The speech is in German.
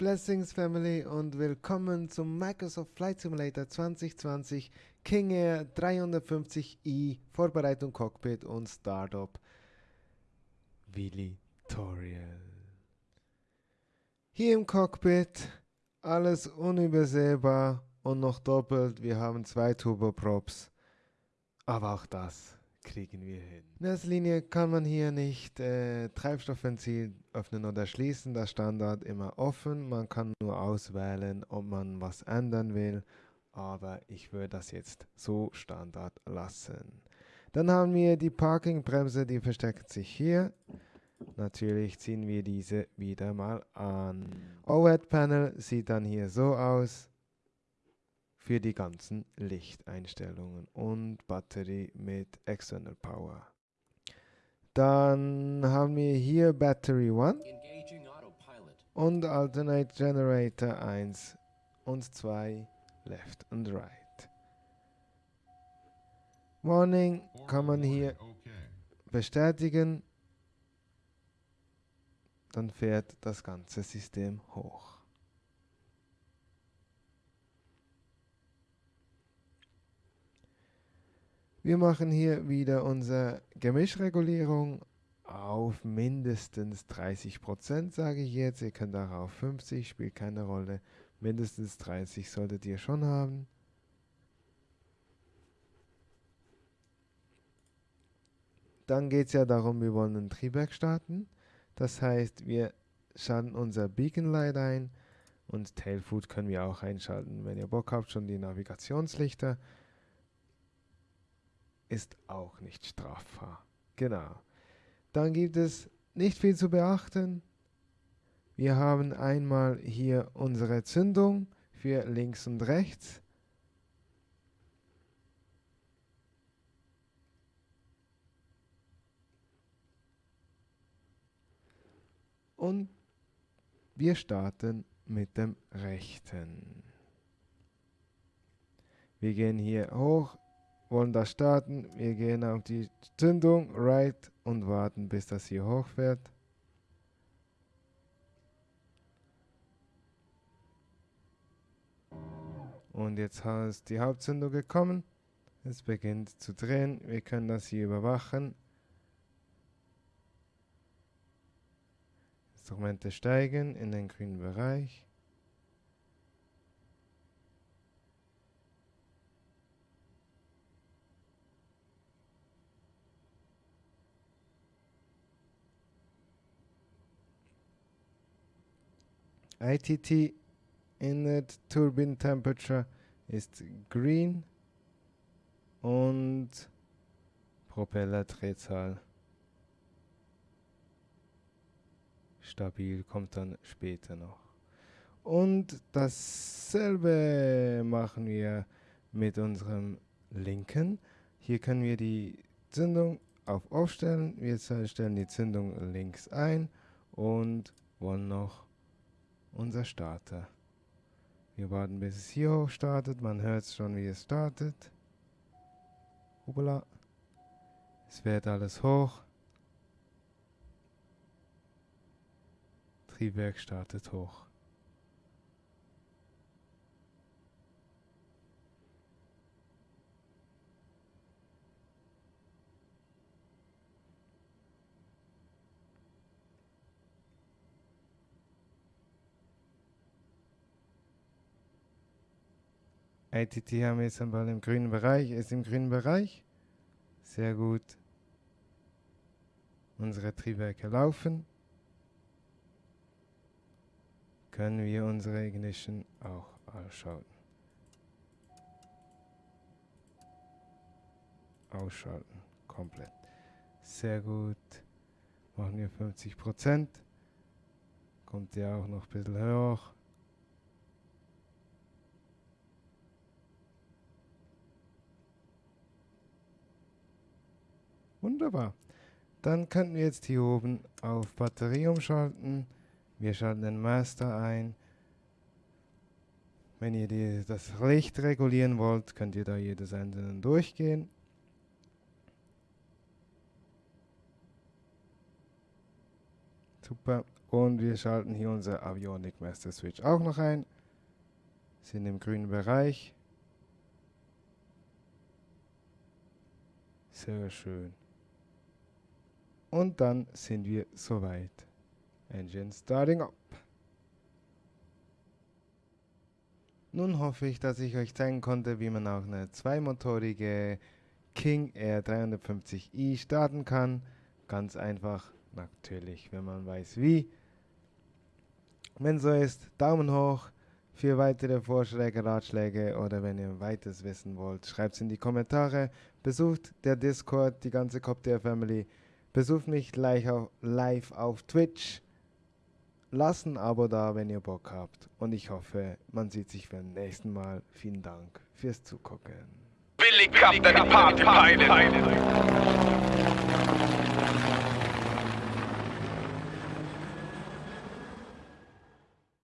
Blessings Family und willkommen zum Microsoft Flight Simulator 2020 King Air 350i Vorbereitung Cockpit und Startup Tutorial. Hier im Cockpit alles unübersehbar und noch doppelt. Wir haben zwei Turboprops, aber auch das kriegen wir hin. In erster Linie kann man hier nicht äh, Treibstoffventil öffnen oder schließen, das Standard immer offen. Man kann nur auswählen, ob man was ändern will, aber ich würde das jetzt so Standard lassen. Dann haben wir die Parkingbremse, die versteckt sich hier. Natürlich ziehen wir diese wieder mal an. OLED-Panel sieht dann hier so aus für die ganzen Lichteinstellungen und Batterie mit External Power. Dann haben wir hier Battery 1 und Alternate Generator 1 und 2 Left und Right. Warning kann man hier bestätigen, dann fährt das ganze System hoch. Wir machen hier wieder unsere Gemischregulierung auf mindestens 30%, sage ich jetzt. Ihr könnt auch auf 50, spielt keine Rolle. Mindestens 30 solltet ihr schon haben. Dann geht es ja darum, wir wollen ein Triebwerk starten. Das heißt, wir schalten unser Beacon Light ein und Tailfoot können wir auch einschalten. Wenn ihr Bock habt, schon die Navigationslichter ist auch nicht strafbar. Genau. Dann gibt es nicht viel zu beachten. Wir haben einmal hier unsere Zündung für links und rechts. Und wir starten mit dem rechten. Wir gehen hier hoch wollen das starten. Wir gehen auf die Zündung, Right und warten, bis das hier hochfährt. Und jetzt ist die Hauptzündung gekommen. Es beginnt zu drehen. Wir können das hier überwachen. Instrumente steigen in den grünen Bereich. ITT Inlet Turbine Temperature ist green und Propellerdrehzahl stabil kommt dann später noch. Und dasselbe machen wir mit unserem linken. Hier können wir die Zündung auf Off. Wir stellen die Zündung links ein und wollen noch unser Starter. Wir warten, bis es hier hoch startet. Man hört schon, wie es startet. Hoppala. Es fährt alles hoch. Triebwerk startet hoch. ITT haben wir jetzt einmal im grünen Bereich, ist im grünen Bereich. Sehr gut. Unsere Triebwerke laufen. Können wir unsere Ignition auch ausschalten. Ausschalten, komplett. Sehr gut. Machen wir 50%. Kommt ja auch noch ein bisschen hoch. Wunderbar. Dann könnten wir jetzt hier oben auf Batterie umschalten. Wir schalten den Master ein. Wenn ihr die, das Licht regulieren wollt, könnt ihr da jedes einzelne durchgehen. Super. Und wir schalten hier unser Avionic Master Switch auch noch ein. Sind im grünen Bereich. Sehr schön. Und dann sind wir soweit. Engine starting up. Nun hoffe ich, dass ich euch zeigen konnte, wie man auch eine zweimotorige King Air 350i starten kann. Ganz einfach, natürlich, wenn man weiß wie. Wenn so ist, Daumen hoch. Für weitere Vorschläge, Ratschläge oder wenn ihr weiteres wissen wollt, schreibt es in die Kommentare. Besucht der Discord, die ganze Copter Family. Besucht mich gleich auf, live auf Twitch. Lasst ein Abo da, wenn ihr Bock habt. Und ich hoffe, man sieht sich beim nächsten Mal. Vielen Dank fürs Zugucken. Billig, Billig Party, Party, Party.